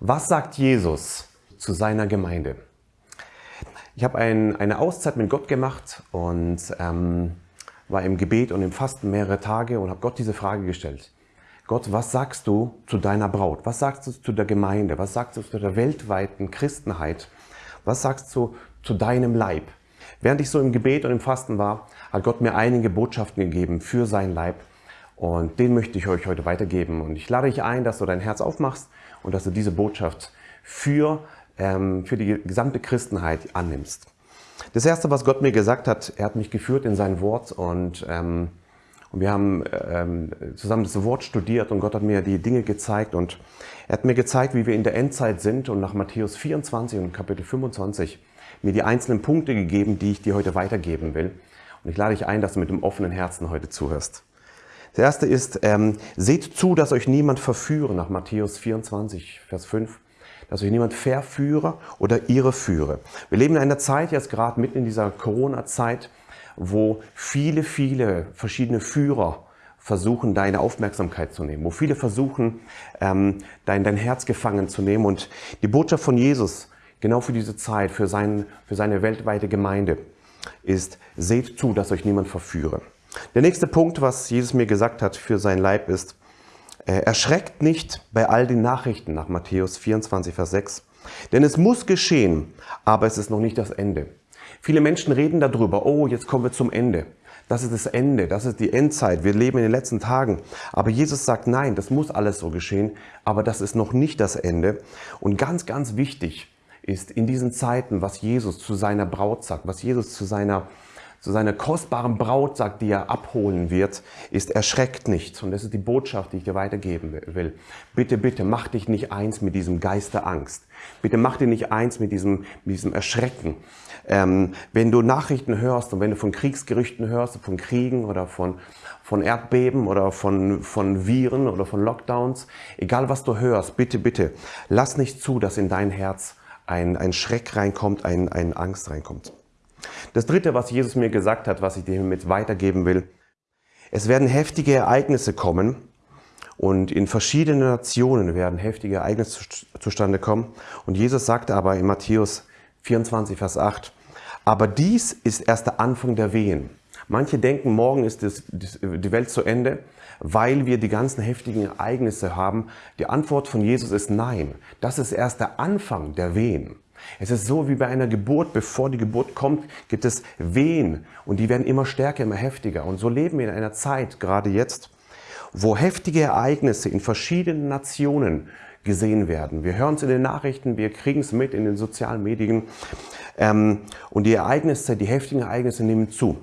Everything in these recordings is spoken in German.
Was sagt Jesus zu seiner Gemeinde? Ich habe ein, eine Auszeit mit Gott gemacht und ähm, war im Gebet und im Fasten mehrere Tage und habe Gott diese Frage gestellt. Gott, was sagst du zu deiner Braut? Was sagst du zu der Gemeinde? Was sagst du zu der weltweiten Christenheit? Was sagst du zu deinem Leib? Während ich so im Gebet und im Fasten war, hat Gott mir einige Botschaften gegeben für sein Leib und den möchte ich euch heute weitergeben. Und ich lade dich ein, dass du dein Herz aufmachst und dass du diese Botschaft für, ähm, für die gesamte Christenheit annimmst. Das Erste, was Gott mir gesagt hat, er hat mich geführt in sein Wort und, ähm, und wir haben ähm, zusammen das Wort studiert und Gott hat mir die Dinge gezeigt und er hat mir gezeigt, wie wir in der Endzeit sind und nach Matthäus 24 und Kapitel 25 mir die einzelnen Punkte gegeben, die ich dir heute weitergeben will. Und ich lade dich ein, dass du mit dem offenen Herzen heute zuhörst. Das erste ist, ähm, seht zu, dass euch niemand verführe, nach Matthäus 24, Vers 5, dass euch niemand verführe oder irreführe. Wir leben in einer Zeit, jetzt gerade mitten in dieser Corona-Zeit, wo viele, viele verschiedene Führer versuchen, deine Aufmerksamkeit zu nehmen, wo viele versuchen, ähm, dein, dein Herz gefangen zu nehmen. Und die Botschaft von Jesus, genau für diese Zeit, für, sein, für seine weltweite Gemeinde, ist, seht zu, dass euch niemand verführe. Der nächste Punkt, was Jesus mir gesagt hat für sein Leib ist, äh, erschreckt nicht bei all den Nachrichten nach Matthäus 24, Vers 6. Denn es muss geschehen, aber es ist noch nicht das Ende. Viele Menschen reden darüber, oh, jetzt kommen wir zum Ende. Das ist das Ende, das ist die Endzeit, wir leben in den letzten Tagen. Aber Jesus sagt, nein, das muss alles so geschehen, aber das ist noch nicht das Ende. Und ganz, ganz wichtig ist in diesen Zeiten, was Jesus zu seiner Braut sagt, was Jesus zu seiner zu seiner kostbaren Braut sagt, die er abholen wird, ist erschreckt nicht. Und das ist die Botschaft, die ich dir weitergeben will. Bitte, bitte, mach dich nicht eins mit diesem Geist der Angst. Bitte mach dich nicht eins mit diesem, mit diesem Erschrecken. Ähm, wenn du Nachrichten hörst und wenn du von Kriegsgerüchten hörst, von Kriegen oder von, von Erdbeben oder von, von Viren oder von Lockdowns, egal was du hörst, bitte, bitte, lass nicht zu, dass in dein Herz ein, ein Schreck reinkommt, ein, ein Angst reinkommt. Das dritte, was Jesus mir gesagt hat, was ich dir mit weitergeben will. Es werden heftige Ereignisse kommen und in verschiedenen Nationen werden heftige Ereignisse zustande kommen. Und Jesus sagte aber in Matthäus 24, Vers 8, aber dies ist erst der Anfang der Wehen. Manche denken, morgen ist das, die Welt zu Ende, weil wir die ganzen heftigen Ereignisse haben. Die Antwort von Jesus ist nein. Das ist erst der Anfang der Wehen. Es ist so wie bei einer Geburt, bevor die Geburt kommt, gibt es Wehen und die werden immer stärker, immer heftiger. Und so leben wir in einer Zeit, gerade jetzt, wo heftige Ereignisse in verschiedenen Nationen gesehen werden. Wir hören es in den Nachrichten, wir kriegen es mit in den sozialen Medien ähm, und die Ereignisse, die heftigen Ereignisse nehmen zu.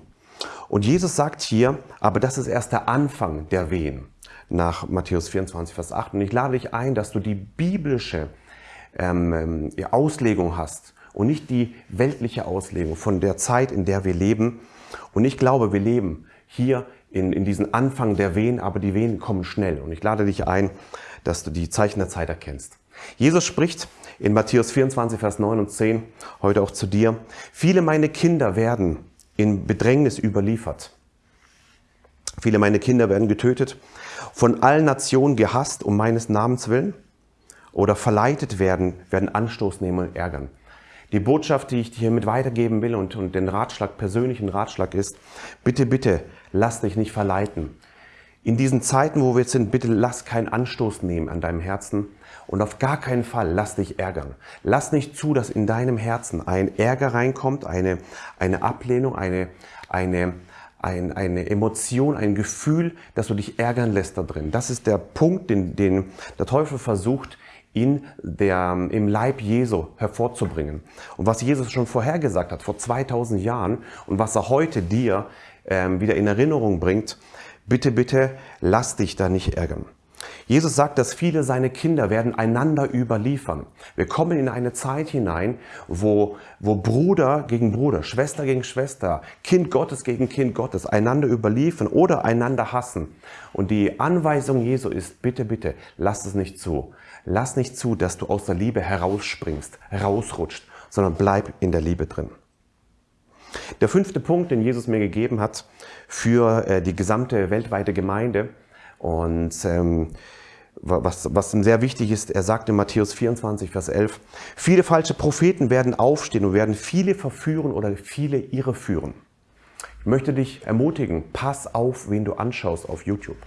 Und Jesus sagt hier, aber das ist erst der Anfang der Wehen nach Matthäus 24, Vers 8. Und ich lade dich ein, dass du die biblische ähm, ähm Auslegung hast und nicht die weltliche Auslegung von der Zeit, in der wir leben. Und ich glaube, wir leben hier in, in diesen Anfang der Wehen, aber die Wehen kommen schnell. Und ich lade dich ein, dass du die Zeichen der Zeit erkennst. Jesus spricht in Matthäus 24, Vers 9 und 10, heute auch zu dir, viele meine Kinder werden in Bedrängnis überliefert. Viele meine Kinder werden getötet, von allen Nationen gehasst um meines Namens willen oder verleitet werden, werden Anstoß nehmen und ärgern. Die Botschaft, die ich dir hiermit weitergeben will und, und den Ratschlag, persönlichen Ratschlag ist, bitte, bitte, lass dich nicht verleiten. In diesen Zeiten, wo wir jetzt sind, bitte lass keinen Anstoß nehmen an deinem Herzen und auf gar keinen Fall lass dich ärgern. Lass nicht zu, dass in deinem Herzen ein Ärger reinkommt, eine, eine Ablehnung, eine, eine, ein, eine Emotion, ein Gefühl, dass du dich ärgern lässt da drin. Das ist der Punkt, den, den der Teufel versucht, in der, im Leib Jesu hervorzubringen. Und was Jesus schon vorhergesagt hat, vor 2000 Jahren, und was er heute dir ähm, wieder in Erinnerung bringt, bitte, bitte, lass dich da nicht ärgern. Jesus sagt, dass viele seine Kinder werden einander überliefern. Wir kommen in eine Zeit hinein, wo, wo Bruder gegen Bruder, Schwester gegen Schwester, Kind Gottes gegen Kind Gottes einander überliefern oder einander hassen. Und die Anweisung Jesu ist, bitte, bitte, lass es nicht zu. Lass nicht zu, dass du aus der Liebe herausspringst, rausrutscht, sondern bleib in der Liebe drin. Der fünfte Punkt, den Jesus mir gegeben hat für äh, die gesamte weltweite Gemeinde und ähm, was, was sehr wichtig ist, er sagt in Matthäus 24, Vers 11, viele falsche Propheten werden aufstehen und werden viele verführen oder viele irreführen. Ich möchte dich ermutigen, pass auf, wen du anschaust auf YouTube.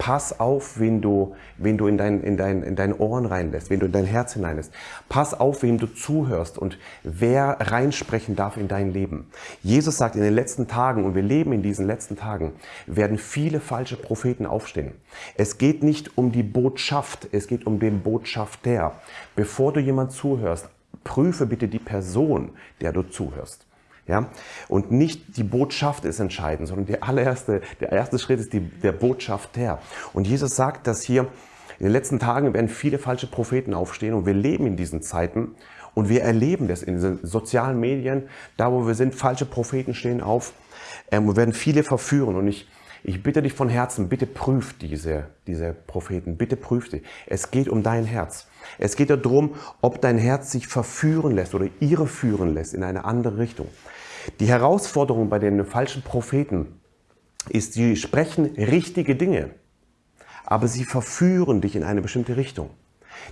Pass auf, wen du, wen du in, dein, in, dein, in deine Ohren reinlässt, wen du in dein Herz hineinlässt. Pass auf, wem du zuhörst und wer reinsprechen darf in dein Leben. Jesus sagt, in den letzten Tagen, und wir leben in diesen letzten Tagen, werden viele falsche Propheten aufstehen. Es geht nicht um die Botschaft, es geht um den Botschafter. Bevor du jemand zuhörst, prüfe bitte die Person, der du zuhörst. Ja? Und nicht die Botschaft ist entscheidend, sondern der allererste, der erste Schritt ist die, der Botschafter. Und Jesus sagt, dass hier in den letzten Tagen werden viele falsche Propheten aufstehen und wir leben in diesen Zeiten und wir erleben das in den sozialen Medien, da wo wir sind, falsche Propheten stehen auf ähm, und werden viele verführen. Und ich, ich bitte dich von Herzen, bitte prüf diese, diese Propheten, bitte prüf sie. Es geht um dein Herz. Es geht darum, ob dein Herz sich verführen lässt oder irreführen lässt in eine andere Richtung. Die Herausforderung bei den falschen Propheten ist, sie sprechen richtige Dinge, aber sie verführen dich in eine bestimmte Richtung.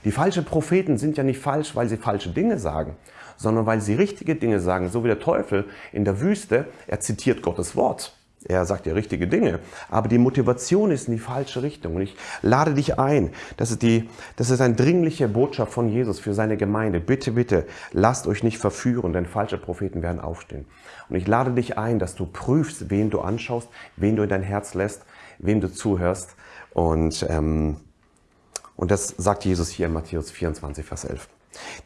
Die falschen Propheten sind ja nicht falsch, weil sie falsche Dinge sagen, sondern weil sie richtige Dinge sagen, so wie der Teufel in der Wüste, er zitiert Gottes Wort. Er sagt ja richtige Dinge, aber die Motivation ist in die falsche Richtung. Und ich lade dich ein, das ist, die, das ist eine dringliche Botschaft von Jesus für seine Gemeinde. Bitte, bitte, lasst euch nicht verführen, denn falsche Propheten werden aufstehen. Und ich lade dich ein, dass du prüfst, wen du anschaust, wen du in dein Herz lässt, wem du zuhörst. Und, ähm, und das sagt Jesus hier in Matthäus 24, Vers 11.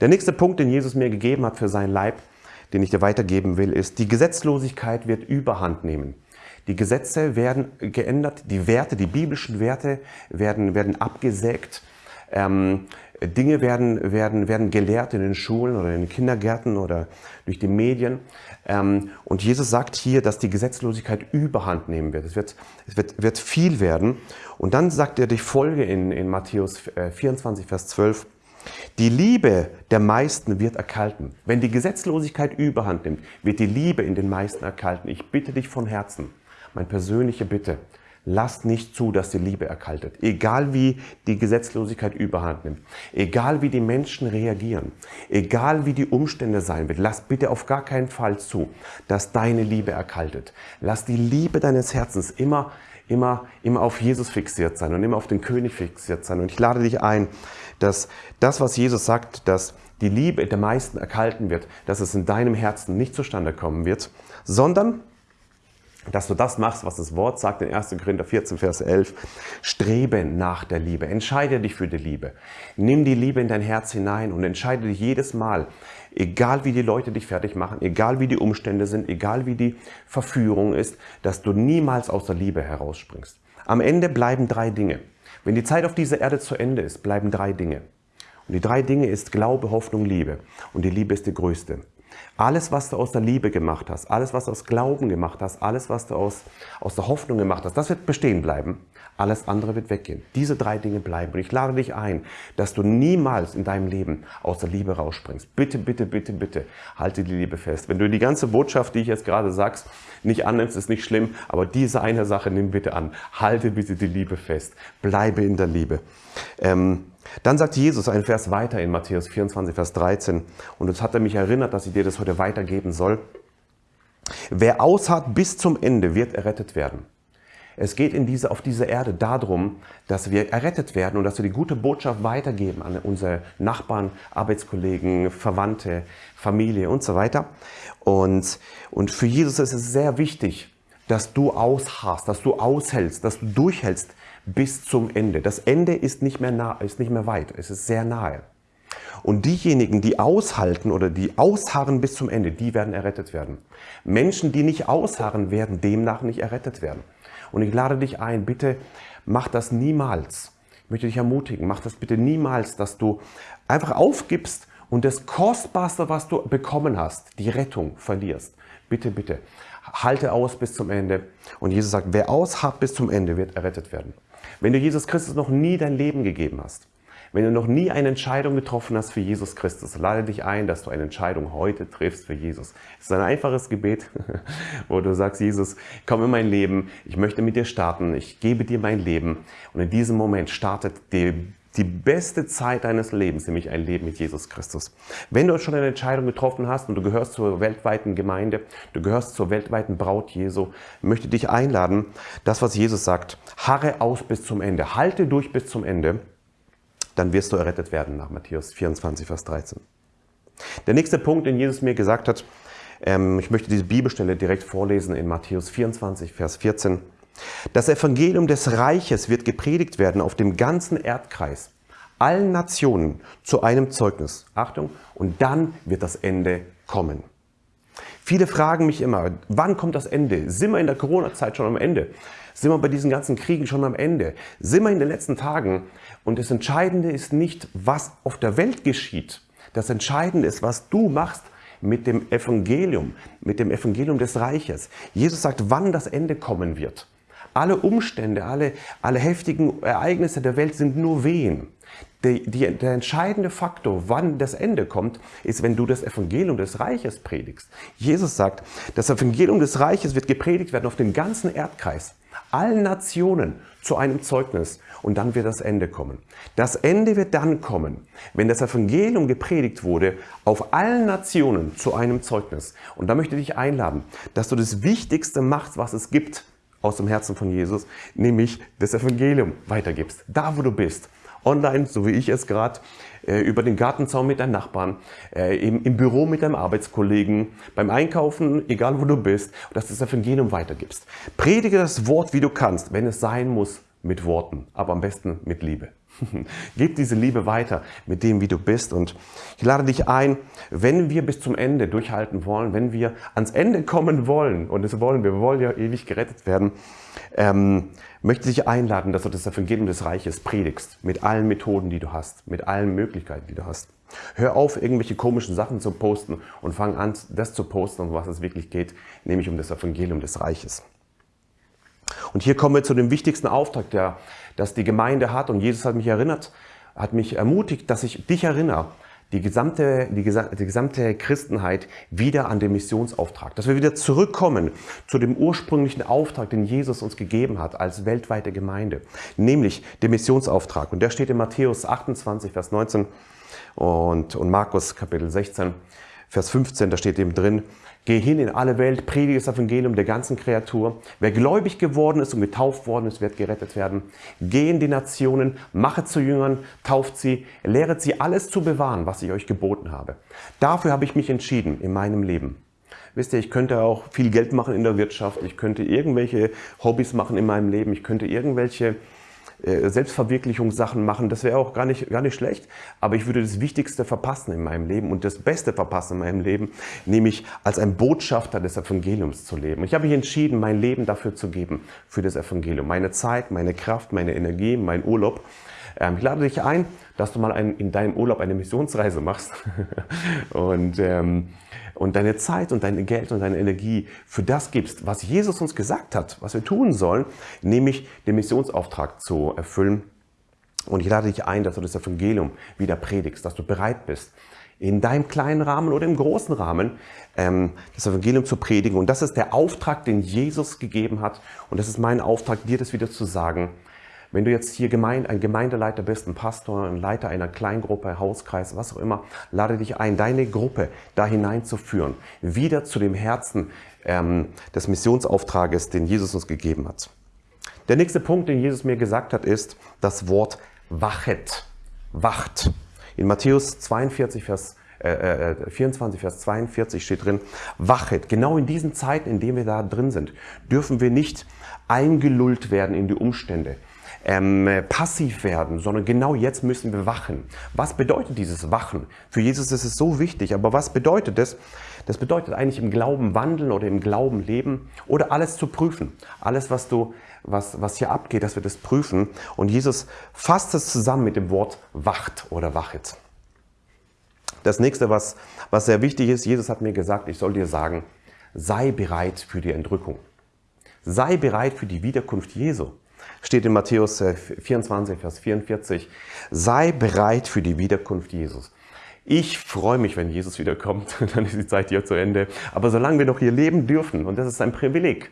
Der nächste Punkt, den Jesus mir gegeben hat für seinen Leib, den ich dir weitergeben will, ist, die Gesetzlosigkeit wird überhand nehmen. Die Gesetze werden geändert, die Werte, die biblischen Werte werden, werden abgesägt. Ähm, Dinge werden, werden, werden gelehrt in den Schulen oder in den Kindergärten oder durch die Medien. Ähm, und Jesus sagt hier, dass die Gesetzlosigkeit überhand nehmen wird. Es wird, es wird, wird viel werden. Und dann sagt er die Folge in, in Matthäus 24, äh, Vers 12. Die Liebe der meisten wird erkalten. Wenn die Gesetzlosigkeit überhand nimmt, wird die Liebe in den meisten erkalten. Ich bitte dich von Herzen, meine persönliche Bitte, lasst nicht zu, dass die Liebe erkaltet. Egal wie die Gesetzlosigkeit überhand nimmt, egal wie die Menschen reagieren, egal wie die Umstände sein wird, lasst bitte auf gar keinen Fall zu, dass deine Liebe erkaltet. Lass die Liebe deines Herzens immer, immer, immer auf Jesus fixiert sein und immer auf den König fixiert sein. Und ich lade dich ein, dass das, was Jesus sagt, dass die Liebe der meisten erkalten wird, dass es in deinem Herzen nicht zustande kommen wird, sondern dass du das machst, was das Wort sagt in 1. Korinther 14, Vers 11. Strebe nach der Liebe. Entscheide dich für die Liebe. Nimm die Liebe in dein Herz hinein und entscheide dich jedes Mal, egal wie die Leute dich fertig machen, egal wie die Umstände sind, egal wie die Verführung ist, dass du niemals aus der Liebe herausspringst. Am Ende bleiben drei Dinge. Wenn die Zeit auf dieser Erde zu Ende ist, bleiben drei Dinge. Und die drei Dinge ist Glaube, Hoffnung, Liebe. Und die Liebe ist die größte. Alles, was du aus der Liebe gemacht hast, alles, was du aus Glauben gemacht hast, alles, was du aus, aus der Hoffnung gemacht hast, das wird bestehen bleiben. Alles andere wird weggehen. Diese drei Dinge bleiben. Und ich lade dich ein, dass du niemals in deinem Leben aus der Liebe rausspringst. Bitte, bitte, bitte, bitte, halte die Liebe fest. Wenn du die ganze Botschaft, die ich jetzt gerade sagst, nicht annimmst, ist nicht schlimm, aber diese eine Sache nimm bitte an. Halte bitte die Liebe fest. Bleibe in der Liebe. Ähm, dann sagt Jesus einen Vers weiter in Matthäus 24, Vers 13. Und jetzt hat er mich erinnert, dass ich dir das heute weitergeben soll. Wer ausharrt bis zum Ende, wird errettet werden. Es geht in diese, auf dieser Erde darum, dass wir errettet werden und dass wir die gute Botschaft weitergeben an unsere Nachbarn, Arbeitskollegen, Verwandte, Familie und so weiter. Und, und für Jesus ist es sehr wichtig, dass du ausharrst, dass du aushältst, dass du durchhältst bis zum Ende. Das Ende ist nicht mehr, nah, ist nicht mehr weit, es ist sehr nahe. Und diejenigen, die aushalten oder die ausharren bis zum Ende, die werden errettet werden. Menschen, die nicht ausharren, werden demnach nicht errettet werden. Und ich lade dich ein, bitte mach das niemals. Ich möchte dich ermutigen, mach das bitte niemals, dass du einfach aufgibst und das Kostbarste, was du bekommen hast, die Rettung verlierst. Bitte, bitte, halte aus bis zum Ende. Und Jesus sagt, wer ausharrt bis zum Ende, wird errettet werden. Wenn du Jesus Christus noch nie dein Leben gegeben hast, Wenn du noch nie eine Entscheidung getroffen hast für Jesus Christus, lade dich ein, dass du eine Entscheidung heute triffst für Jesus. Es ist ein einfaches Gebet, wo du sagst, Jesus, komm in mein Leben, ich möchte mit dir starten, ich gebe dir mein Leben. Und in diesem Moment startet die die beste Zeit deines Lebens, nämlich ein Leben mit Jesus Christus. Wenn du schon eine Entscheidung getroffen hast und du gehörst zur weltweiten Gemeinde, du gehörst zur weltweiten Braut Jesu, möchte dich einladen, das, was Jesus sagt, harre aus bis zum Ende, halte durch bis zum Ende, dann wirst du errettet werden, nach Matthäus 24, Vers 13. Der nächste Punkt, den Jesus mir gesagt hat, ähm, ich möchte diese Bibelstelle direkt vorlesen in Matthäus 24, Vers 14. Das Evangelium des Reiches wird gepredigt werden auf dem ganzen Erdkreis, allen Nationen zu einem Zeugnis. Achtung, und dann wird das Ende kommen. Viele fragen mich immer, wann kommt das Ende? Sind wir in der Corona-Zeit schon am Ende? Sind wir bei diesen ganzen Kriegen schon am Ende? Sind wir in den letzten Tagen? Und das Entscheidende ist nicht, was auf der Welt geschieht. Das Entscheidende ist, was du machst mit dem Evangelium, mit dem Evangelium des Reiches. Jesus sagt, wann das Ende kommen wird. Alle Umstände, alle, alle heftigen Ereignisse der Welt sind nur Wehen. Die, die, der entscheidende Faktor, wann das Ende kommt, ist, wenn du das Evangelium des Reiches predigst. Jesus sagt, das Evangelium des Reiches wird gepredigt werden auf dem ganzen Erdkreis, allen Nationen zu einem Zeugnis und dann wird das Ende kommen. Das Ende wird dann kommen, wenn das Evangelium gepredigt wurde auf allen Nationen zu einem Zeugnis. Und da möchte ich dich einladen, dass du das Wichtigste machst, was es gibt, aus dem Herzen von Jesus, nämlich das Evangelium weitergibst. Da, wo du bist. Online, so wie ich es gerade, äh, über den Gartenzaun mit deinem Nachbarn, äh, im, im Büro mit deinem Arbeitskollegen, beim Einkaufen, egal wo du bist, dass du das Evangelium weitergibst. Predige das Wort, wie du kannst, wenn es sein muss, mit Worten, aber am besten mit Liebe. Gib diese Liebe weiter mit dem, wie du bist. Und ich lade dich ein, wenn wir bis zum Ende durchhalten wollen, wenn wir ans Ende kommen wollen, und das wollen wir, wir wollen ja ewig gerettet werden, ähm, möchte ich dich einladen, dass du das Evangelium des Reiches predigst, mit allen Methoden, die du hast, mit allen Möglichkeiten, die du hast. Hör auf, irgendwelche komischen Sachen zu posten und fang an, das zu posten, um was es wirklich geht, nämlich um das Evangelium des Reiches. Und hier kommen wir zu dem wichtigsten Auftrag, der, das die Gemeinde hat. Und Jesus hat mich erinnert, hat mich ermutigt, dass ich dich erinnere, die gesamte, die, die gesamte Christenheit wieder an den Missionsauftrag. Dass wir wieder zurückkommen zu dem ursprünglichen Auftrag, den Jesus uns gegeben hat als weltweite Gemeinde. Nämlich den Missionsauftrag. Und der steht in Matthäus 28, Vers 19 und, und Markus Kapitel 16, Vers 15, da steht eben drin, Geh hin in alle Welt, predige das Evangelium der ganzen Kreatur. Wer gläubig geworden ist und getauft worden ist, wird gerettet werden. Geh in die Nationen, mache zu Jüngern, tauft sie, lehret sie alles zu bewahren, was ich euch geboten habe. Dafür habe ich mich entschieden in meinem Leben. Wisst ihr, ich könnte auch viel Geld machen in der Wirtschaft, ich könnte irgendwelche Hobbys machen in meinem Leben, ich könnte irgendwelche Selbstverwirklichungssachen machen, das wäre auch gar nicht, gar nicht schlecht, aber ich würde das Wichtigste verpassen in meinem Leben und das Beste verpassen in meinem Leben, nämlich als ein Botschafter des Evangeliums zu leben. Ich habe mich entschieden, mein Leben dafür zu geben, für das Evangelium. Meine Zeit, meine Kraft, meine Energie, mein Urlaub. Ähm, ich lade dich ein, dass du mal ein, in deinem Urlaub eine Missionsreise machst und ähm, und deine Zeit und dein Geld und deine Energie für das gibst, was Jesus uns gesagt hat, was wir tun sollen, nämlich den Missionsauftrag zu erfüllen. Und ich lade dich ein, dass du das Evangelium wieder predigst, dass du bereit bist, in deinem kleinen Rahmen oder im großen Rahmen ähm, das Evangelium zu predigen. Und das ist der Auftrag, den Jesus gegeben hat. Und das ist mein Auftrag, dir das wieder zu sagen. Wenn du jetzt hier Gemeinde, ein Gemeindeleiter bist, ein Pastor, ein Leiter einer Kleingruppe, Hauskreis, was auch immer, lade dich ein, deine Gruppe da hineinzuführen, wieder zu dem Herzen ähm, des Missionsauftrages, den Jesus uns gegeben hat. Der nächste Punkt, den Jesus mir gesagt hat, ist das Wort wachet, wacht. In Matthäus 42, Vers äh, 24, äh, Vers 42 steht drin, wachet. Genau in diesen Zeiten, in denen wir da drin sind, dürfen wir nicht eingelullt werden in die Umstände ähm, passiv werden, sondern genau jetzt müssen wir wachen. Was bedeutet dieses Wachen? Für Jesus ist es so wichtig, aber was bedeutet das? Das bedeutet eigentlich im Glauben wandeln oder im Glauben leben oder alles zu prüfen. Alles, was du, was, was hier abgeht, dass wir das prüfen. Und Jesus fasst es zusammen mit dem Wort wacht oder wachet. Das nächste, was, was sehr wichtig ist, Jesus hat mir gesagt, ich soll dir sagen, sei bereit für die Entrückung. Sei bereit für die Wiederkunft Jesu. Steht in Matthäus 24, äh, Vers 44. Sei bereit für die Wiederkunft Jesus. Ich freue mich, wenn Jesus wiederkommt, dann ist die Zeit hier zu Ende. Aber solange wir noch hier leben dürfen, und das ist ein Privileg,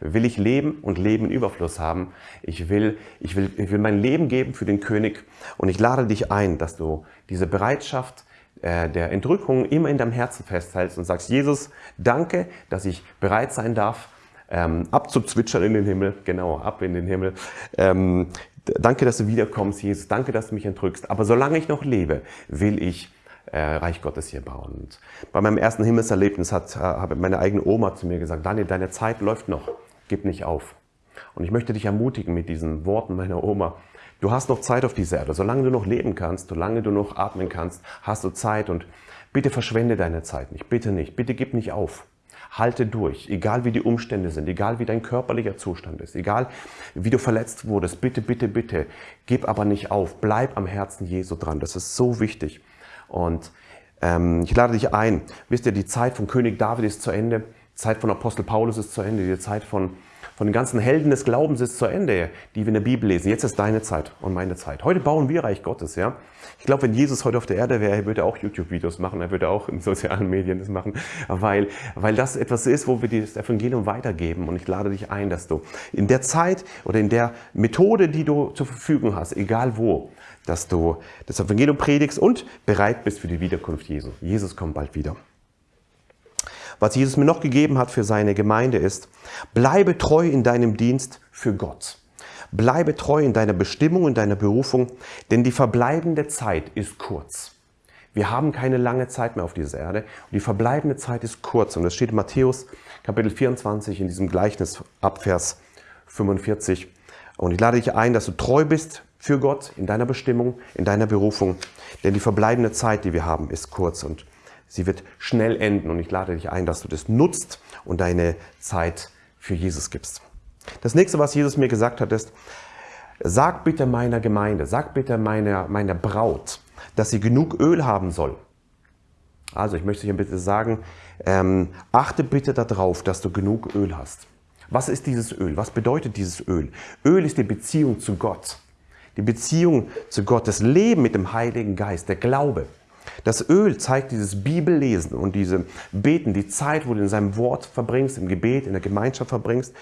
will ich leben und Leben in Überfluss haben. Ich will, ich will, ich will mein Leben geben für den König und ich lade dich ein, dass du diese Bereitschaft äh, der Entrückung immer in deinem Herzen festhältst und sagst, Jesus, danke, dass ich bereit sein darf, ähm, abzuzwitschern in den Himmel, genau, ab in den Himmel. Ähm, danke, dass du wiederkommst, Jesus, danke, dass du mich entrückst. Aber solange ich noch lebe, will ich äh, Reich Gottes hier bauen. Und bei meinem ersten Himmelserlebnis hat, äh, habe meine eigene Oma zu mir gesagt, Daniel, deine Zeit läuft noch gib nicht auf. Und ich möchte dich ermutigen mit diesen Worten meiner Oma. Du hast noch Zeit auf dieser Erde. Solange du noch leben kannst, solange du noch atmen kannst, hast du Zeit. Und bitte verschwende deine Zeit nicht. Bitte nicht. Bitte gib nicht auf. Halte durch, egal wie die Umstände sind, egal wie dein körperlicher Zustand ist, egal wie du verletzt wurdest. Bitte, bitte, bitte, gib aber nicht auf. Bleib am Herzen Jesu dran. Das ist so wichtig. Und ähm, ich lade dich ein. Wisst ihr, die Zeit von König David ist zu Ende. Zeit von Apostel Paulus ist zu Ende, die Zeit von, von den ganzen Helden des Glaubens ist zu Ende, die wir in der Bibel lesen. Jetzt ist deine Zeit und meine Zeit. Heute bauen wir Reich Gottes, ja. Ich glaube, wenn Jesus heute auf der Erde wäre, er würde auch YouTube-Videos machen, er würde auch in sozialen Medien das machen, weil, weil das etwas ist, wo wir das Evangelium weitergeben. Und ich lade dich ein, dass du in der Zeit oder in der Methode, die du zur Verfügung hast, egal wo, dass du das Evangelium predigst und bereit bist für die Wiederkunft Jesu. Jesus kommt bald wieder. Was Jesus mir noch gegeben hat für seine Gemeinde ist, bleibe treu in deinem Dienst für Gott. Bleibe treu in deiner Bestimmung, in deiner Berufung, denn die verbleibende Zeit ist kurz. Wir haben keine lange Zeit mehr auf dieser Erde und die verbleibende Zeit ist kurz. Und das steht in Matthäus Kapitel 24 in diesem Gleichnis ab Vers 45. Und ich lade dich ein, dass du treu bist für Gott in deiner Bestimmung, in deiner Berufung, denn die verbleibende Zeit, die wir haben, ist kurz. Und Sie wird schnell enden und ich lade dich ein, dass du das nutzt und deine Zeit für Jesus gibst. Das nächste, was Jesus mir gesagt hat, ist, sag bitte meiner Gemeinde, sag bitte meiner, meiner Braut, dass sie genug Öl haben soll. Also ich möchte dir bitte sagen, ähm, achte bitte darauf, dass du genug Öl hast. Was ist dieses Öl? Was bedeutet dieses Öl? Öl ist die Beziehung zu Gott. Die Beziehung zu Gott, das Leben mit dem Heiligen Geist, der Glaube. Das Öl zeigt dieses Bibellesen und diese Beten, die Zeit, wo du in seinem Wort verbringst, im Gebet, in der Gemeinschaft verbringst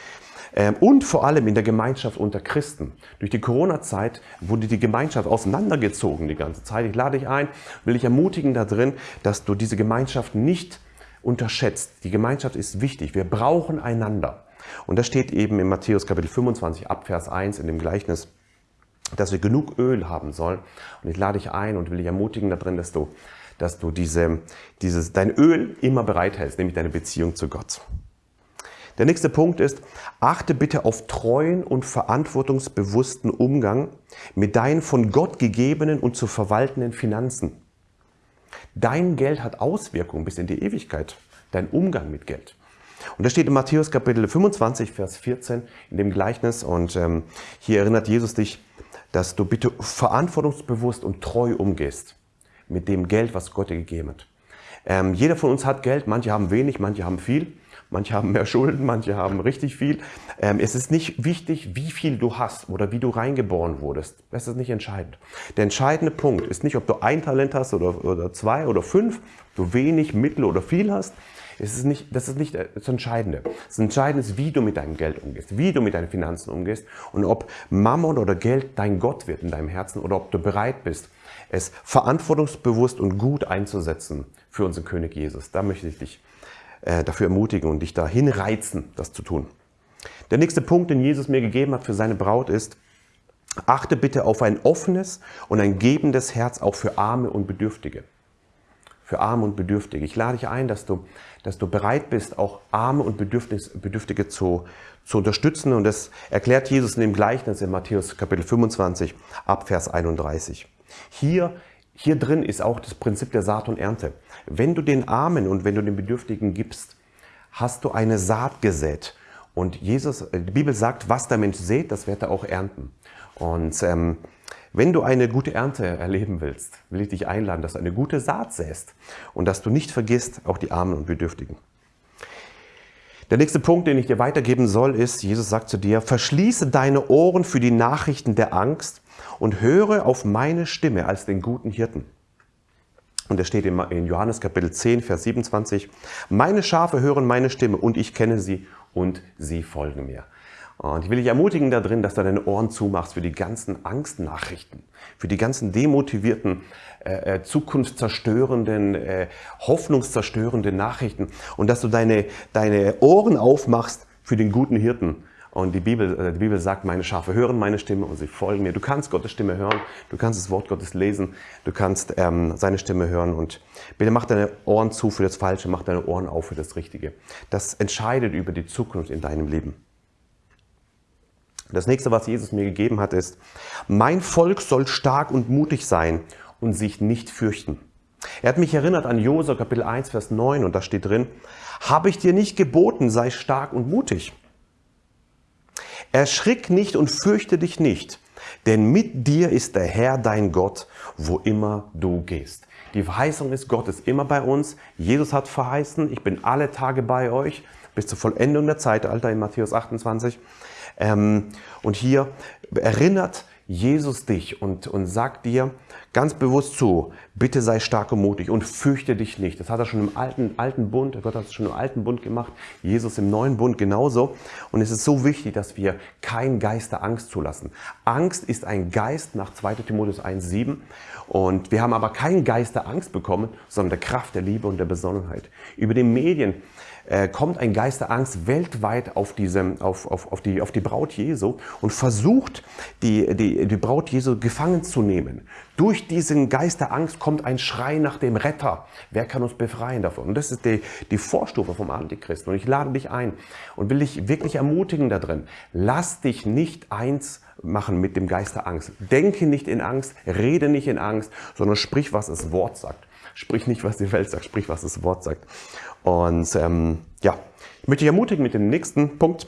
ähm, und vor allem in der Gemeinschaft unter Christen. Durch die Corona-Zeit wurde die Gemeinschaft auseinandergezogen die ganze Zeit. Ich lade dich ein, will dich ermutigen da drin, dass du diese Gemeinschaft nicht unterschätzt. Die Gemeinschaft ist wichtig. Wir brauchen einander. Und das steht eben in Matthäus Kapitel 25 ab Vers 1 in dem Gleichnis dass wir genug Öl haben sollen. Und ich lade dich ein und will dich ermutigen darin, dass du, dass du diese, dieses, dein Öl immer bereithältst, nämlich deine Beziehung zu Gott. Der nächste Punkt ist, achte bitte auf treuen und verantwortungsbewussten Umgang mit deinen von Gott gegebenen und zu verwaltenden Finanzen. Dein Geld hat Auswirkungen bis in die Ewigkeit, dein Umgang mit Geld. Und das steht in Matthäus Kapitel 25, Vers 14 in dem Gleichnis und ähm, hier erinnert Jesus dich dass du bitte verantwortungsbewusst und treu umgehst mit dem Geld, was Gott dir gegeben hat. Ähm, jeder von uns hat Geld, manche haben wenig, manche haben viel, manche haben mehr Schulden, manche haben richtig viel. Ähm, es ist nicht wichtig, wie viel du hast oder wie du reingeboren wurdest. Das ist nicht entscheidend. Der entscheidende Punkt ist nicht, ob du ein Talent hast oder, oder zwei oder fünf, du wenig, mittel oder viel hast. Es ist nicht, das ist nicht das Entscheidende. Das Entscheidende ist, wie du mit deinem Geld umgehst, wie du mit deinen Finanzen umgehst und ob Mammon oder Geld dein Gott wird in deinem Herzen oder ob du bereit bist, es verantwortungsbewusst und gut einzusetzen für unseren König Jesus. Da möchte ich dich äh, dafür ermutigen und dich dahin reizen, das zu tun. Der nächste Punkt, den Jesus mir gegeben hat für seine Braut ist, achte bitte auf ein offenes und ein gebendes Herz auch für Arme und Bedürftige für Arme und Bedürftige. Ich lade dich ein, dass du, dass du bereit bist, auch Arme und Bedürftige zu, zu unterstützen. Und das erklärt Jesus in dem Gleichnis in Matthäus Kapitel 25 ab Vers 31. Hier, hier drin ist auch das Prinzip der Saat und Ernte. Wenn du den Armen und wenn du den Bedürftigen gibst, hast du eine Saat gesät. Und Jesus, die Bibel sagt, was der Mensch sät, das wird er auch ernten. Und ähm, wenn du eine gute Ernte erleben willst, will ich dich einladen, dass du eine gute Saat säst und dass du nicht vergisst, auch die Armen und Bedürftigen. Der nächste Punkt, den ich dir weitergeben soll, ist, Jesus sagt zu dir, verschließe deine Ohren für die Nachrichten der Angst und höre auf meine Stimme als den guten Hirten. Und er steht in Johannes Kapitel 10, Vers 27, meine Schafe hören meine Stimme und ich kenne sie und sie folgen mir. Und ich will dich ermutigen darin, dass du deine Ohren zumachst für die ganzen Angstnachrichten, für die ganzen demotivierten, äh, äh, zukunftszerstörenden, äh, hoffnungszerstörenden Nachrichten und dass du deine, deine Ohren aufmachst für den guten Hirten. Und die Bibel, äh, die Bibel sagt, meine Schafe hören meine Stimme und sie folgen mir. Du kannst Gottes Stimme hören, du kannst das Wort Gottes lesen, du kannst ähm, seine Stimme hören und bitte mach deine Ohren zu für das Falsche, mach deine Ohren auf für das Richtige. Das entscheidet über die Zukunft in deinem Leben. Das nächste, was Jesus mir gegeben hat, ist, mein Volk soll stark und mutig sein und sich nicht fürchten. Er hat mich erinnert an Josua Kapitel 1, Vers 9 und da steht drin, habe ich dir nicht geboten, sei stark und mutig. Erschrick nicht und fürchte dich nicht, denn mit dir ist der Herr dein Gott, wo immer du gehst. Die Verheißung ist, Gott ist immer bei uns. Jesus hat verheißen, ich bin alle Tage bei euch bis zur Vollendung der Zeitalter in Matthäus 28. Ähm, und hier erinnert Jesus dich und, und sagt dir ganz bewusst zu, bitte sei stark und mutig und fürchte dich nicht. Das hat er schon im alten, alten Bund, Gott hat es schon im alten Bund gemacht, Jesus im neuen Bund genauso. Und es ist so wichtig, dass wir kein Geist der Angst zulassen. Angst ist ein Geist nach 2 Timotheus 1,7 und wir haben aber keinen Geist der Angst bekommen, sondern der Kraft, der Liebe und der Besonnenheit. Über den Medien äh, kommt ein Geist der Angst weltweit auf, diese, auf, auf, auf, die, auf die Braut Jesu und versucht, die, die, die Braut Jesu gefangen zu nehmen. Durch diesen Geist der Angst kommt ein Schrei nach dem Retter. Wer kann uns befreien davon? Und das ist die, die Vorstufe vom Antichristen. Und ich lade dich ein und will dich wirklich ermutigen da drin. Lass dich nicht eins machen mit dem Geist der Angst. Denke nicht in Angst, rede nicht in Angst, sondern sprich, was das Wort sagt. Sprich nicht, was die Welt sagt, sprich, was das Wort sagt. Und ähm, ja, ich möchte dich ermutigen mit dem nächsten Punkt.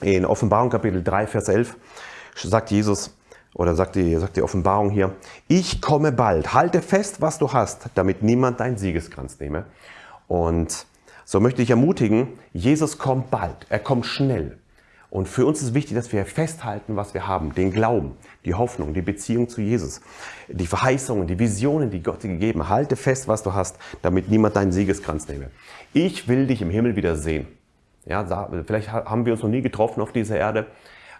In Offenbarung Kapitel 3, Vers 11 sagt Jesus, oder sagt die, sagt die Offenbarung hier, ich komme bald, halte fest, was du hast, damit niemand deinen Siegeskranz nehme. Und so möchte ich ermutigen, Jesus kommt bald, er kommt schnell. Und für uns ist wichtig, dass wir festhalten, was wir haben, den Glauben, die Hoffnung, die Beziehung zu Jesus, die Verheißungen, die Visionen, die Gott dir gegeben hat. Halte fest, was du hast, damit niemand deinen Siegeskranz nehme. Ich will dich im Himmel wieder sehen. Ja, vielleicht haben wir uns noch nie getroffen auf dieser Erde,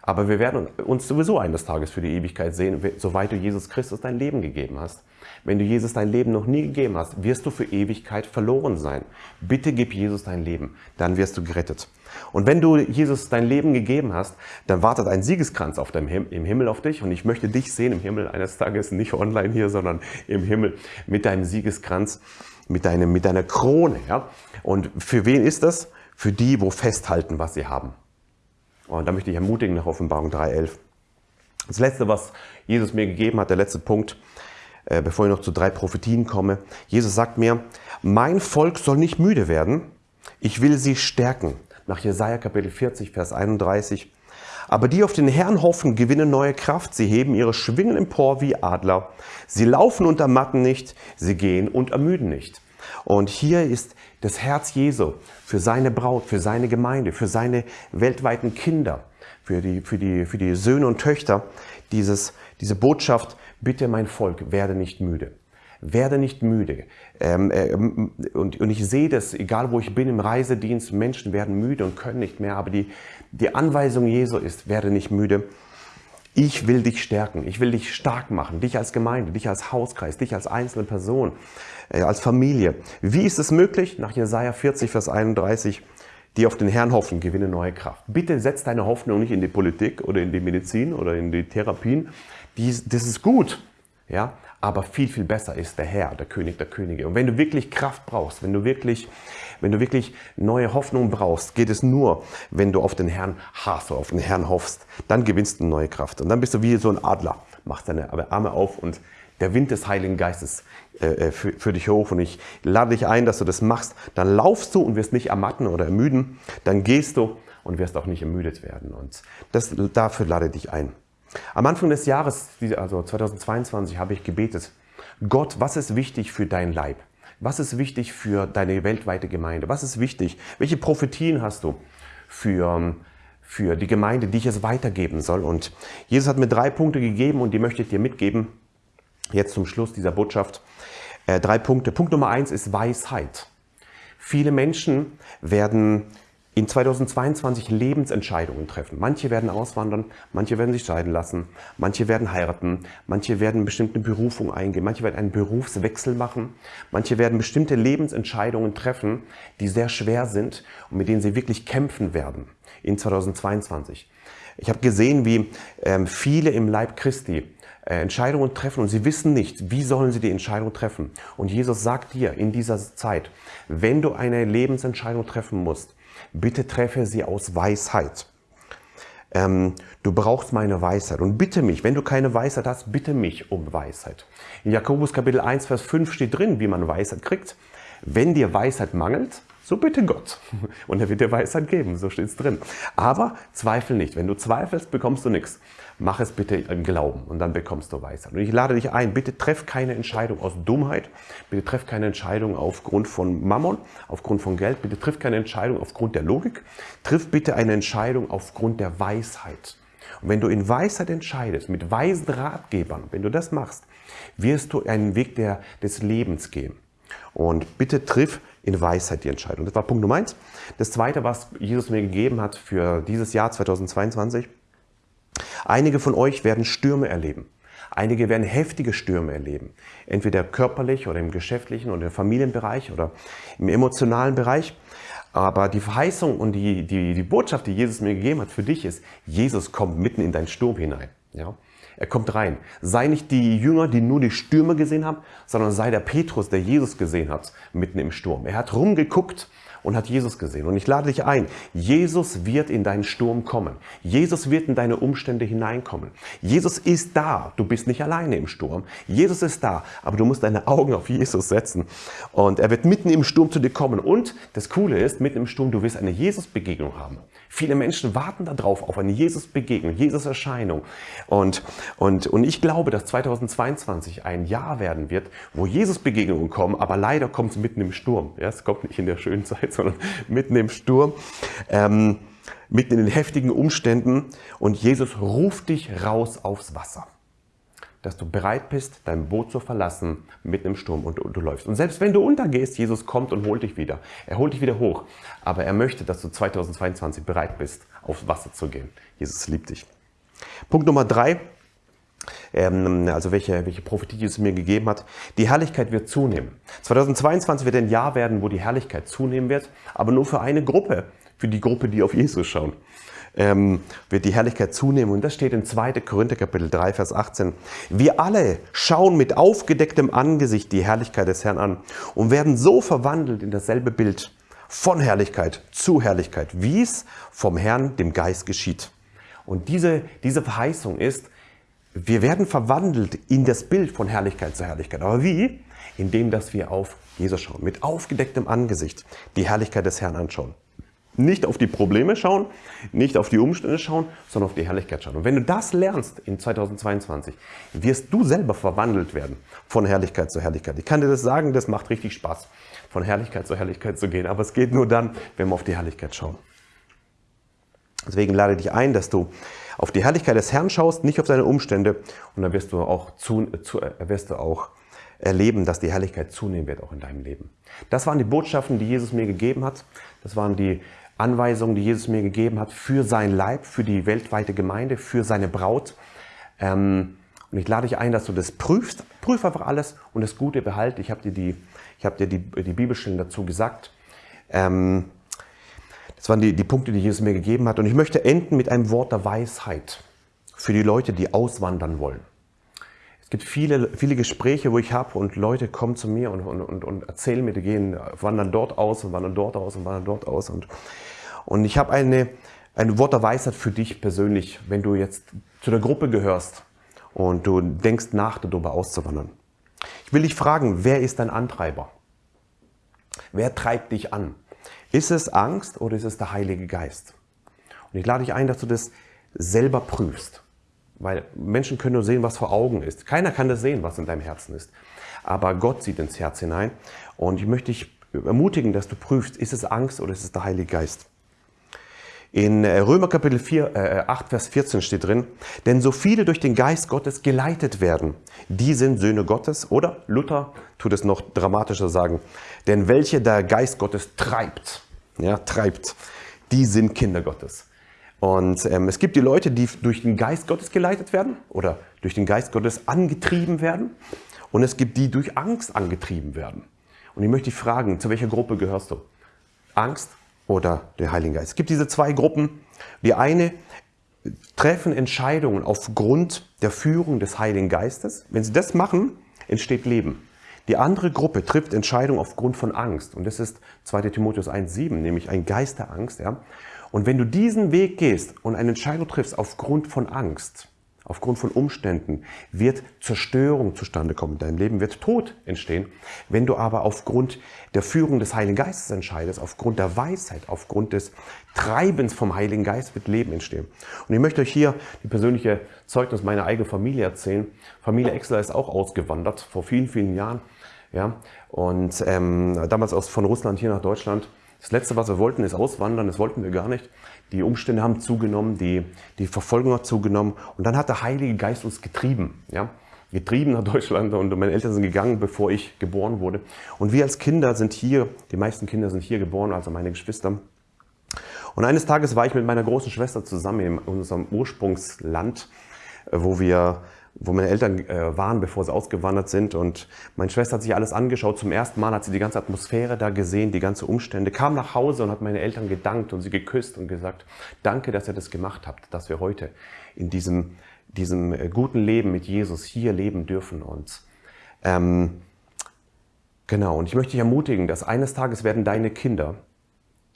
aber wir werden uns sowieso eines Tages für die Ewigkeit sehen, soweit du Jesus Christus dein Leben gegeben hast. Wenn du Jesus dein Leben noch nie gegeben hast, wirst du für Ewigkeit verloren sein. Bitte gib Jesus dein Leben, dann wirst du gerettet. Und wenn du Jesus dein Leben gegeben hast, dann wartet ein Siegeskranz auf deinem Him im Himmel auf dich. Und ich möchte dich sehen im Himmel eines Tages, nicht online hier, sondern im Himmel mit deinem Siegeskranz, mit, deinem, mit deiner Krone. Ja? Und für wen ist das? Für die, wo festhalten, was sie haben. Und da möchte ich ermutigen nach Offenbarung 3.11. Das letzte, was Jesus mir gegeben hat, der letzte Punkt, bevor ich noch zu drei Prophetien komme. Jesus sagt mir, mein Volk soll nicht müde werden, ich will sie stärken. Nach Jesaja Kapitel 40, Vers 31. Aber die auf den Herrn hoffen, gewinnen neue Kraft. Sie heben ihre Schwingen empor wie Adler. Sie laufen und ermatten nicht, sie gehen und ermüden nicht. Und hier ist das Herz Jesu für seine Braut, für seine Gemeinde, für seine weltweiten Kinder, für die, für die, für die Söhne und Töchter, dieses, diese Botschaft, bitte mein Volk, werde nicht müde. Werde nicht müde. Ähm, äh, und, und ich sehe das, egal wo ich bin im Reisedienst, Menschen werden müde und können nicht mehr, aber die, die Anweisung Jesu ist, werde nicht müde. Ich will dich stärken, ich will dich stark machen, dich als Gemeinde, dich als Hauskreis, dich als einzelne Person, äh, als Familie. Wie ist es möglich? Nach Jesaja 40, Vers 31, die auf den Herrn hoffen, gewinnen neue Kraft. Bitte setz deine Hoffnung nicht in die Politik oder in die Medizin oder in die Therapien. Dies, das ist gut, ja, aber viel, viel besser ist der Herr, der König der Könige. Und wenn du wirklich Kraft brauchst, wenn du wirklich, wenn du wirklich neue Hoffnung brauchst, geht es nur, wenn du auf den Herrn hast auf den Herrn hoffst. Dann gewinnst du neue Kraft. Und dann bist du wie so ein Adler, machst deine Arme auf und der Wind des Heiligen Geistes äh, äh, für, für dich hoch. Und ich lade dich ein, dass du das machst. Dann laufst du und wirst nicht ermatten oder ermüden. Dann gehst du und wirst auch nicht ermüdet werden. Und das, dafür lade ich dich ein. Am Anfang des Jahres, also 2022, habe ich gebetet, Gott, was ist wichtig für dein Leib? Was ist wichtig für deine weltweite Gemeinde? Was ist wichtig? Welche Prophetien hast du für, für die Gemeinde, die ich es weitergeben soll? Und Jesus hat mir drei Punkte gegeben und die möchte ich dir mitgeben. Jetzt zum Schluss dieser Botschaft. Äh, drei Punkte. Punkt Nummer eins ist Weisheit. Viele Menschen werden in 2022 Lebensentscheidungen treffen. Manche werden auswandern, manche werden sich scheiden lassen, manche werden heiraten, manche werden bestimmte Berufung eingehen, manche werden einen Berufswechsel machen, manche werden bestimmte Lebensentscheidungen treffen, die sehr schwer sind und mit denen sie wirklich kämpfen werden in 2022. Ich habe gesehen, wie ähm, viele im Leib Christi äh, Entscheidungen treffen und sie wissen nicht, wie sollen sie die Entscheidung treffen. Und Jesus sagt dir in dieser Zeit, wenn du eine Lebensentscheidung treffen musst, bitte treffe sie aus Weisheit. Ähm, du brauchst meine Weisheit und bitte mich, wenn du keine Weisheit hast, bitte mich um Weisheit. In Jakobus Kapitel 1, Vers 5 steht drin, wie man Weisheit kriegt. Wenn dir Weisheit mangelt, so bitte Gott. Und er wird dir Weisheit geben, so steht es drin. Aber zweifel nicht. Wenn du zweifelst, bekommst du nichts. Mach es bitte im Glauben und dann bekommst du Weisheit. Und ich lade dich ein, bitte treff keine Entscheidung aus Dummheit, bitte treff keine Entscheidung aufgrund von Mammon, aufgrund von Geld, bitte triff keine Entscheidung aufgrund der Logik, triff bitte eine Entscheidung aufgrund der Weisheit. Und wenn du in Weisheit entscheidest, mit weisen Ratgebern, wenn du das machst, wirst du einen Weg der, des Lebens gehen. Und bitte triff in Weisheit die Entscheidung. Das war Punkt Nummer eins. Das zweite, was Jesus mir gegeben hat für dieses Jahr 2022, Einige von euch werden Stürme erleben. Einige werden heftige Stürme erleben. Entweder körperlich oder im geschäftlichen oder im Familienbereich oder im emotionalen Bereich. Aber die Verheißung und die, die, die Botschaft, die Jesus mir gegeben hat für dich ist, Jesus kommt mitten in deinen Sturm hinein. Ja? Er kommt rein. Sei nicht die Jünger, die nur die Stürme gesehen haben, sondern sei der Petrus, der Jesus gesehen hat, mitten im Sturm. Er hat rumgeguckt und hat Jesus gesehen. Und ich lade dich ein, Jesus wird in deinen Sturm kommen. Jesus wird in deine Umstände hineinkommen. Jesus ist da. Du bist nicht alleine im Sturm. Jesus ist da, aber du musst deine Augen auf Jesus setzen. Und er wird mitten im Sturm zu dir kommen. Und das Coole ist, mitten im Sturm, du wirst eine Jesus-Begegnung haben. Viele Menschen warten darauf, auf eine Jesus-Begegnung, Jesus-Erscheinung. Und, und, und ich glaube, dass 2022 ein Jahr werden wird, wo Jesus-Begegnungen kommen, aber leider kommt es mitten im Sturm. Ja, es kommt nicht in der schönen Zeit, sondern mitten im Sturm, ähm, mitten in den heftigen Umständen und Jesus ruft dich raus aufs Wasser. Dass du bereit bist, dein Boot zu verlassen mitten im Sturm und du, du läufst. Und selbst wenn du untergehst, Jesus kommt und holt dich wieder. Er holt dich wieder hoch. Aber er möchte, dass du 2022 bereit bist, aufs Wasser zu gehen. Jesus liebt dich. Punkt Nummer drei, ähm, also welche, welche Prophetie Jesus mir gegeben hat. Die Herrlichkeit wird zunehmen. 2022 wird ein Jahr werden, wo die Herrlichkeit zunehmen wird, aber nur für eine Gruppe, für die Gruppe, die auf Jesus schauen. Ähm, wird die Herrlichkeit zunehmen. Und das steht in 2. Korinther Kapitel 3, Vers 18. Wir alle schauen mit aufgedecktem Angesicht die Herrlichkeit des Herrn an und werden so verwandelt in dasselbe Bild von Herrlichkeit zu Herrlichkeit, wie es vom Herrn, dem Geist geschieht. Und diese, diese Verheißung ist, wir werden verwandelt in das Bild von Herrlichkeit zu Herrlichkeit. Aber wie? Indem, dass wir auf Jesus schauen, mit aufgedecktem Angesicht die Herrlichkeit des Herrn anschauen. Nicht auf die Probleme schauen, nicht auf die Umstände schauen, sondern auf die Herrlichkeit schauen. Und wenn du das lernst in 2022, wirst du selber verwandelt werden von Herrlichkeit zu Herrlichkeit. Ich kann dir das sagen, das macht richtig Spaß, von Herrlichkeit zu Herrlichkeit zu gehen. Aber es geht nur dann, wenn wir auf die Herrlichkeit schauen. Deswegen lade ich dich ein, dass du auf die Herrlichkeit des Herrn schaust, nicht auf seine Umstände. Und dann wirst du auch, zu, zu, wirst du auch erleben, dass die Herrlichkeit zunehmen wird, auch in deinem Leben. Das waren die Botschaften, die Jesus mir gegeben hat. Das waren die Anweisungen, die Jesus mir gegeben hat für sein Leib, für die weltweite Gemeinde, für seine Braut. Ähm, und ich lade dich ein, dass du das prüfst. Prüf einfach alles und das Gute behalte. Ich habe dir die, ich habe dir die, die Bibelstellen dazu gesagt. Ähm, das waren die, die Punkte, die Jesus mir gegeben hat. Und ich möchte enden mit einem Wort der Weisheit für die Leute, die auswandern wollen. Es gibt viele, viele Gespräche, wo ich habe und Leute kommen zu mir und, und, und, und erzählen mir, die gehen, wandern dort aus und wandern dort aus und wandern dort aus. Und, und ich habe eine, ein Wort der Weisheit für dich persönlich, wenn du jetzt zu der Gruppe gehörst und du denkst nach, darüber auszuwandern. Ich will dich fragen, wer ist dein Antreiber? Wer treibt dich an? Ist es Angst oder ist es der Heilige Geist? Und ich lade dich ein, dass du das selber prüfst. Weil Menschen können nur sehen, was vor Augen ist. Keiner kann das sehen, was in deinem Herzen ist. Aber Gott sieht ins Herz hinein. Und ich möchte dich ermutigen, dass du prüfst, ist es Angst oder ist es der Heilige Geist? In äh, Römer Kapitel 4, äh, 8, Vers 14 steht drin, denn so viele durch den Geist Gottes geleitet werden, die sind Söhne Gottes. Oder Luther tut es noch dramatischer sagen, denn welche der Geist Gottes treibt, ja, treibt, die sind Kinder Gottes. Und ähm, es gibt die Leute, die durch den Geist Gottes geleitet werden oder durch den Geist Gottes angetrieben werden. Und es gibt die, die durch Angst angetrieben werden. Und ich möchte dich fragen, zu welcher Gruppe gehörst du? Angst oder der Heilige Geist? Es gibt diese zwei Gruppen. Die eine treffen Entscheidungen aufgrund der Führung des Heiligen Geistes. Wenn sie das machen, entsteht Leben. Die andere Gruppe trifft Entscheidungen aufgrund von Angst. Und das ist 2 Timotheus 1,7, nämlich ein Geist der Angst. Ja? Und wenn du diesen Weg gehst und eine Entscheidung triffst aufgrund von Angst, aufgrund von Umständen, wird Zerstörung zustande kommen in deinem Leben, wird Tod entstehen. Wenn du aber aufgrund der Führung des Heiligen Geistes entscheidest, aufgrund der Weisheit, aufgrund des Treibens vom Heiligen Geist, wird Leben entstehen. Und ich möchte euch hier die persönliche Zeugnis meiner eigenen Familie erzählen. Familie Exler ist auch ausgewandert vor vielen, vielen Jahren. Ja, und ähm, damals aus, von Russland hier nach Deutschland. Das Letzte, was wir wollten, ist auswandern. Das wollten wir gar nicht. Die Umstände haben zugenommen, die, die Verfolgung hat zugenommen. Und dann hat der Heilige Geist uns getrieben. Ja? Getrieben nach Deutschland und meine Eltern sind gegangen, bevor ich geboren wurde. Und wir als Kinder sind hier, die meisten Kinder sind hier geboren, also meine Geschwister. Und eines Tages war ich mit meiner großen Schwester zusammen in unserem Ursprungsland, äh, wo wir wo meine Eltern äh, waren, bevor sie ausgewandert sind. Und meine Schwester hat sich alles angeschaut. Zum ersten Mal hat sie die ganze Atmosphäre da gesehen, die ganze Umstände, kam nach Hause und hat meine Eltern gedankt und sie geküsst und gesagt, danke, dass ihr das gemacht habt, dass wir heute in diesem, diesem äh, guten Leben mit Jesus hier leben dürfen. Und ähm, genau, und ich möchte dich ermutigen, dass eines Tages werden deine Kinder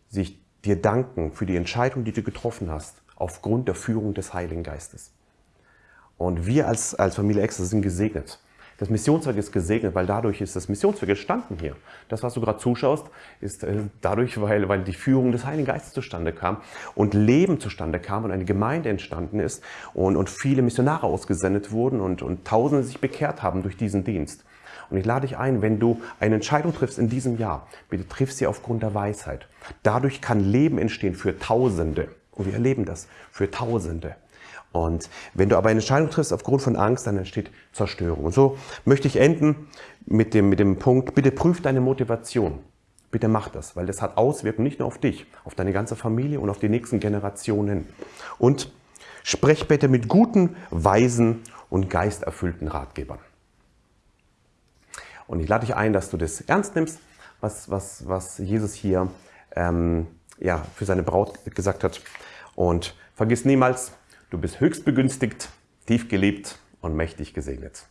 sich dir danken für die Entscheidung, die du getroffen hast, aufgrund der Führung des Heiligen Geistes. Und wir als, als Familie Extra sind gesegnet. Das Missionswerk ist gesegnet, weil dadurch ist das Missionswerk entstanden hier. Das, was du gerade zuschaust, ist äh, dadurch, weil, weil die Führung des Heiligen Geistes zustande kam und Leben zustande kam und eine Gemeinde entstanden ist und, und viele Missionare ausgesendet wurden und, und Tausende sich bekehrt haben durch diesen Dienst. Und ich lade dich ein, wenn du eine Entscheidung triffst in diesem Jahr, bitte triff sie aufgrund der Weisheit. Dadurch kann Leben entstehen für Tausende. Und wir erleben das für Tausende. Und wenn du aber eine Entscheidung triffst aufgrund von Angst, dann entsteht Zerstörung. Und so möchte ich enden mit dem, mit dem Punkt, bitte prüf deine Motivation. Bitte mach das, weil das hat Auswirkungen nicht nur auf dich, auf deine ganze Familie und auf die nächsten Generationen. Und sprech bitte mit guten, weisen und geisterfüllten Ratgebern. Und ich lade dich ein, dass du das ernst nimmst, was, was, was Jesus hier ähm, ja, für seine Braut gesagt hat. Und vergiss niemals, Du bist höchst begünstigt, tief geliebt und mächtig gesegnet.